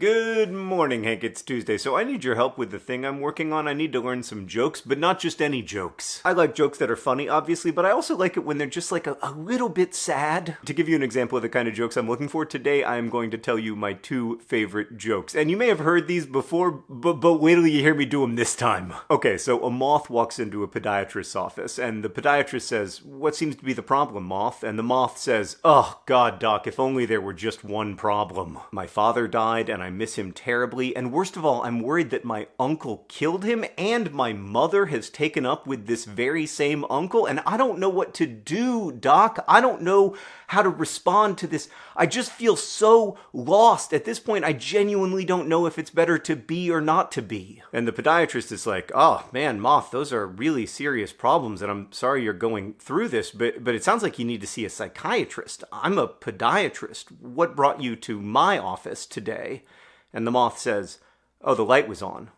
Good morning, Hank. It's Tuesday, so I need your help with the thing I'm working on. I need to learn some jokes, but not just any jokes. I like jokes that are funny, obviously, but I also like it when they're just like a, a little bit sad. To give you an example of the kind of jokes I'm looking for, today I am going to tell you my two favorite jokes. And you may have heard these before, but, but wait till you hear me do them this time. Okay, so a moth walks into a podiatrist's office, and the podiatrist says, What seems to be the problem, moth? And the moth says, Oh, God, doc, if only there were just one problem. My father died, and I I miss him terribly, and worst of all, I'm worried that my uncle killed him, and my mother has taken up with this very same uncle, and I don't know what to do, Doc. I don't know how to respond to this. I just feel so lost. At this point, I genuinely don't know if it's better to be or not to be. And the podiatrist is like, oh man, Moth, those are really serious problems, and I'm sorry you're going through this, but, but it sounds like you need to see a psychiatrist. I'm a podiatrist. What brought you to my office today? And the moth says, Oh, the light was on.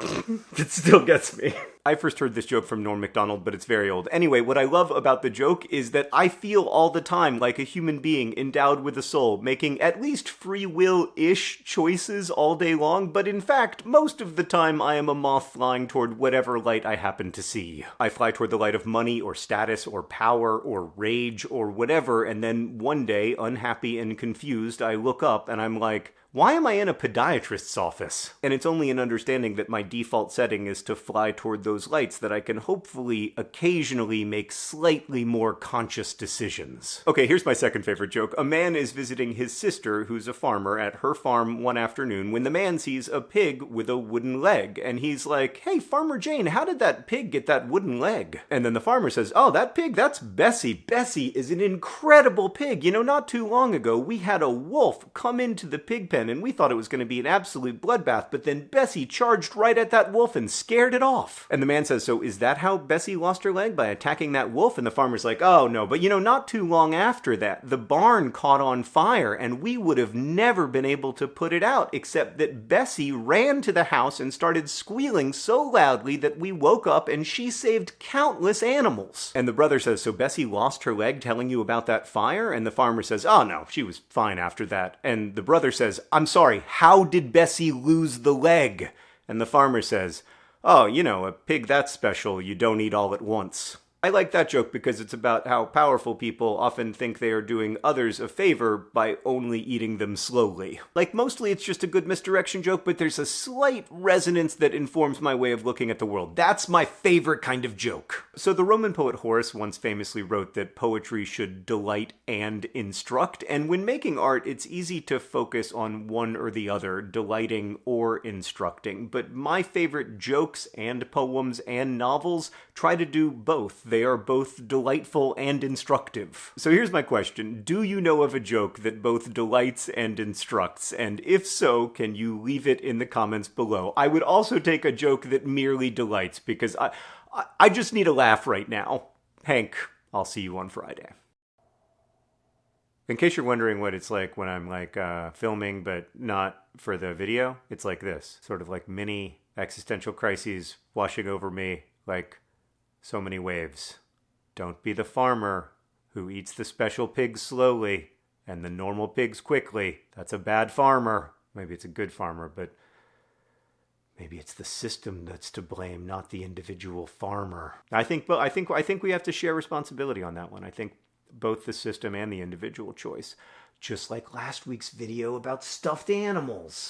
it still gets me. I first heard this joke from Norm Macdonald, but it's very old. Anyway, what I love about the joke is that I feel all the time like a human being endowed with a soul, making at least free will ish choices all day long, but in fact, most of the time I am a moth flying toward whatever light I happen to see. I fly toward the light of money or status or power or rage or whatever, and then one day, unhappy and confused, I look up and I'm like, why am I in a podiatrist's office? And it's only an understanding that my default setting is to fly toward those lights that I can hopefully occasionally make slightly more conscious decisions. Okay, here's my second favorite joke. A man is visiting his sister, who's a farmer, at her farm one afternoon when the man sees a pig with a wooden leg. And he's like, Hey, Farmer Jane, how did that pig get that wooden leg? And then the farmer says, Oh, that pig, that's Bessie. Bessie is an incredible pig. You know, not too long ago, we had a wolf come into the pig pen and we thought it was going to be an absolute bloodbath, but then Bessie charged right at that wolf and scared it off. And the man says, So is that how Bessie lost her leg? By attacking that wolf? And the farmer's like, Oh, no, but you know, not too long after that, the barn caught on fire, and we would have never been able to put it out, except that Bessie ran to the house and started squealing so loudly that we woke up and she saved countless animals. And the brother says, So Bessie lost her leg telling you about that fire? And the farmer says, Oh, no, she was fine after that. And the brother says, I'm sorry, how did Bessie lose the leg? And the farmer says, Oh, you know, a pig that's special you don't eat all at once. I like that joke because it's about how powerful people often think they are doing others a favor by only eating them slowly. Like, mostly it's just a good misdirection joke, but there's a slight resonance that informs my way of looking at the world. That's my favorite kind of joke. So, the Roman poet Horace once famously wrote that poetry should delight and instruct, and when making art, it's easy to focus on one or the other, delighting or instructing. But my favorite jokes and poems and novels try to do both they are both delightful and instructive. So here's my question. Do you know of a joke that both delights and instructs? And if so, can you leave it in the comments below? I would also take a joke that merely delights because I, I, I just need a laugh right now. Hank, I'll see you on Friday. In case you're wondering what it's like when I'm like uh, filming but not for the video, it's like this sort of like mini existential crises washing over me like so many waves. Don't be the farmer who eats the special pigs slowly and the normal pigs quickly. That's a bad farmer. Maybe it's a good farmer, but maybe it's the system that's to blame, not the individual farmer. I think but I think I think we have to share responsibility on that one. I think both the system and the individual choice. Just like last week's video about stuffed animals.